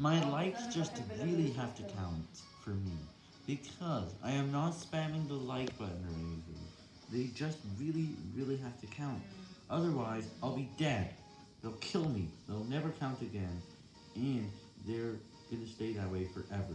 My likes just really have to count for me, because I am not spamming the like button or anything. They just really, really have to count. Otherwise, I'll be dead. They'll kill me. They'll never count again. And they're gonna stay that way forever.